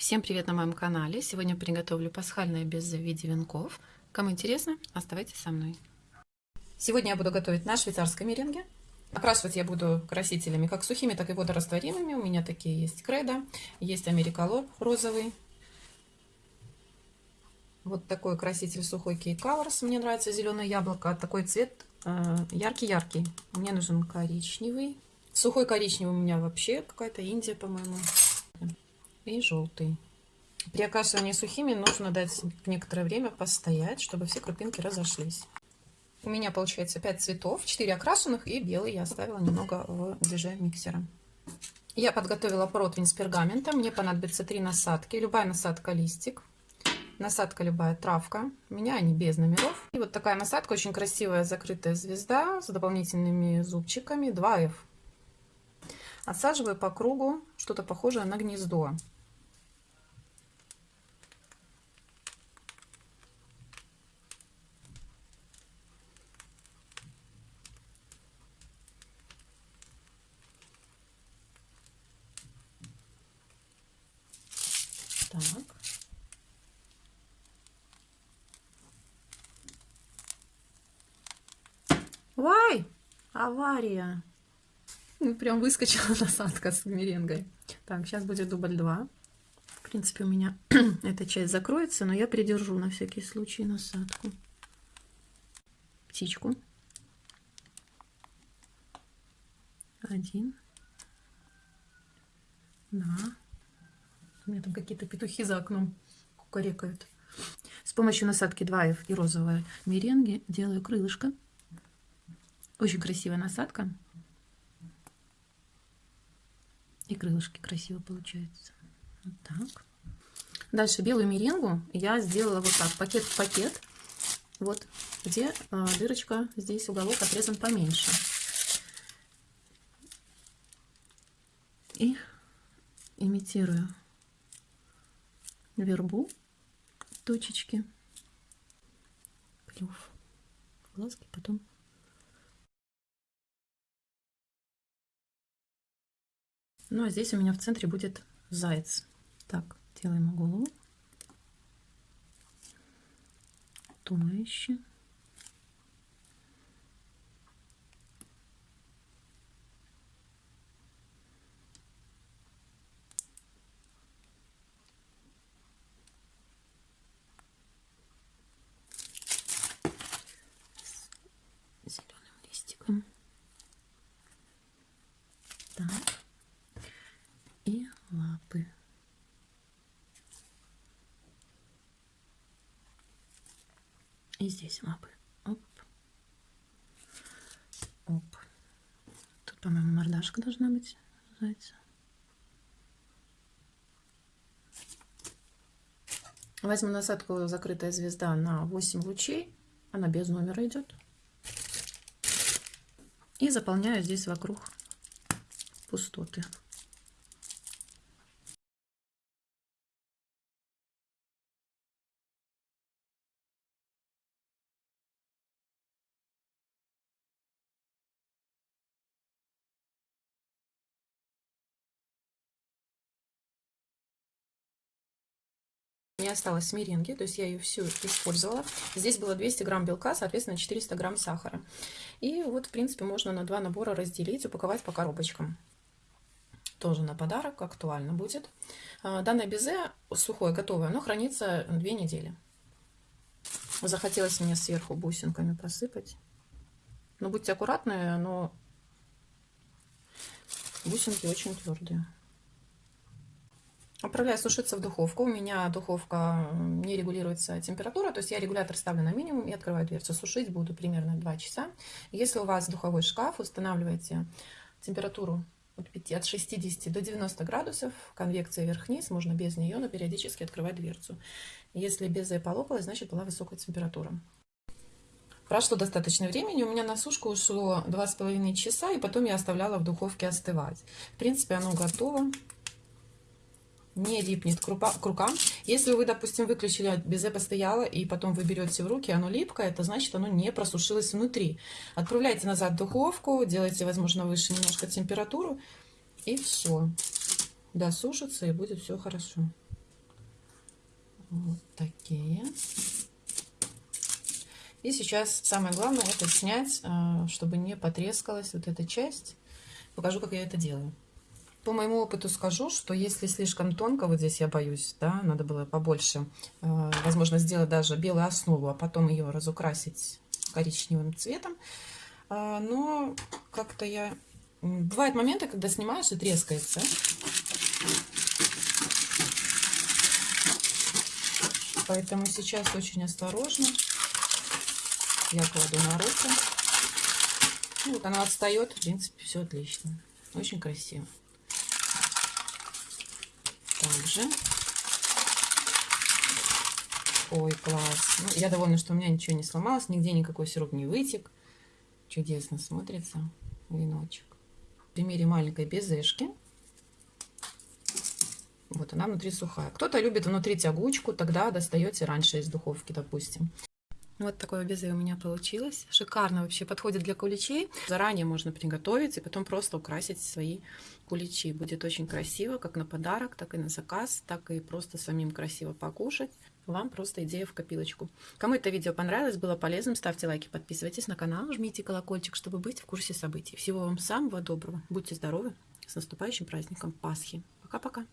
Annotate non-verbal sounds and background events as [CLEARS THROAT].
Всем привет на моем канале! Сегодня приготовлю пасхальное безе в виде венков. Кому интересно, оставайтесь со мной. Сегодня я буду готовить на швейцарской меренге. Окрашивать я буду красителями как сухими, так и водорастворимыми. У меня такие есть кредо, есть америколор розовый. Вот такой краситель сухой Key Colors. Мне нравится зеленое яблоко. Такой цвет э, яркий-яркий. Мне нужен коричневый. Сухой коричневый у меня вообще какая-то Индия, по-моему и желтый. При окрашивании сухими нужно дать некоторое время постоять, чтобы все крупинки разошлись. У меня получается 5 цветов, 4 окрашенных и белый я оставила немного в движении миксера. Я подготовила противень с пергаментом. Мне понадобится 3 насадки. Любая насадка листик. Насадка любая травка. У меня они без номеров. И вот такая насадка, очень красивая закрытая звезда с дополнительными зубчиками 2F. Отсаживаю по кругу что-то похожее на гнездо. Так. Вай! Авария! Ну, прям выскочила [LAUGHS] насадка с меренгой. Так, сейчас будет дубль 2. В принципе, у меня [CLEARS THROAT] эта часть закроется, но я придержу на всякий случай насадку. Птичку. Один. Два. У меня там какие-то петухи за окном кукарекают. С помощью насадки 2F и розовой меренги делаю крылышко. Очень красивая насадка. И крылышки красиво получаются. Вот так. Дальше белую меренгу я сделала вот так, пакет в пакет. Вот, где а, дырочка, здесь уголок отрезан поменьше. И имитирую вербу, точечки, клюв, глазки, потом Ну, а здесь у меня в центре будет заяц. Так, делаем голову. Туловище. И здесь лапы. Оп. Оп. Тут, по-моему, мордашка должна быть зайца. Возьму насадку «Закрытая звезда» на 8 лучей. Она без номера идет. И заполняю здесь вокруг пустоты. Мне осталось меренги, то есть я ее всю использовала. Здесь было 200 грамм белка, соответственно 400 грамм сахара. И вот, в принципе, можно на два набора разделить, упаковать по коробочкам. Тоже на подарок, актуально будет. А, данное безе сухое, готовое, оно хранится две недели. Захотелось мне сверху бусинками посыпать. Но будьте аккуратны, но бусинки очень твердые. Отправляю сушиться в духовку. У меня духовка не регулируется температура, то есть я регулятор ставлю на минимум и открываю дверцу. Сушить буду примерно 2 часа. Если у вас духовой шкаф, устанавливайте температуру от 60 до 90 градусов, конвекция вверх-вниз, можно без нее, но периодически открывать дверцу. Если безе полопалась, значит была высокая температура. Прошло достаточно времени, у меня на сушку ушло 2,5 часа, и потом я оставляла в духовке остывать. В принципе, оно готово не липнет к рукам. Если вы, допустим, выключили безе постояло и потом вы берете в руки, оно липкое, это значит, оно не просушилось внутри. Отправляйте назад в духовку, делайте, возможно, выше немножко температуру, и все. Досушится, и будет все хорошо. Вот такие. И сейчас самое главное это снять, а, чтобы не потрескалась вот эта часть. Покажу, как я это делаю. По моему опыту скажу, что если слишком тонко, вот здесь я боюсь, да, надо было побольше, э, возможно, сделать даже белую основу, а потом ее разукрасить коричневым цветом. Э, но как-то я... Бывают моменты, когда снимаешь и трескается. Поэтому сейчас очень осторожно я кладу на руку. Ну, вот она отстает, в принципе, все отлично. Очень красиво также. Ой, класс. Ну, я довольна, что у меня ничего не сломалось, нигде никакой сироп не вытек. Чудесно смотрится веночек. В примере маленькой безешки. Вот она внутри сухая. Кто-то любит внутри тягучку, тогда достаете раньше из духовки, допустим. Вот такое безе у меня получилось. Шикарно вообще подходит для куличей. Заранее можно приготовить и потом просто украсить свои куличи. Будет очень красиво, как на подарок, так и на заказ, так и просто самим красиво покушать. Вам просто идея в копилочку. Кому это видео понравилось, было полезным, ставьте лайки, подписывайтесь на канал, жмите колокольчик, чтобы быть в курсе событий. Всего вам самого доброго. Будьте здоровы. С наступающим праздником Пасхи. Пока-пока.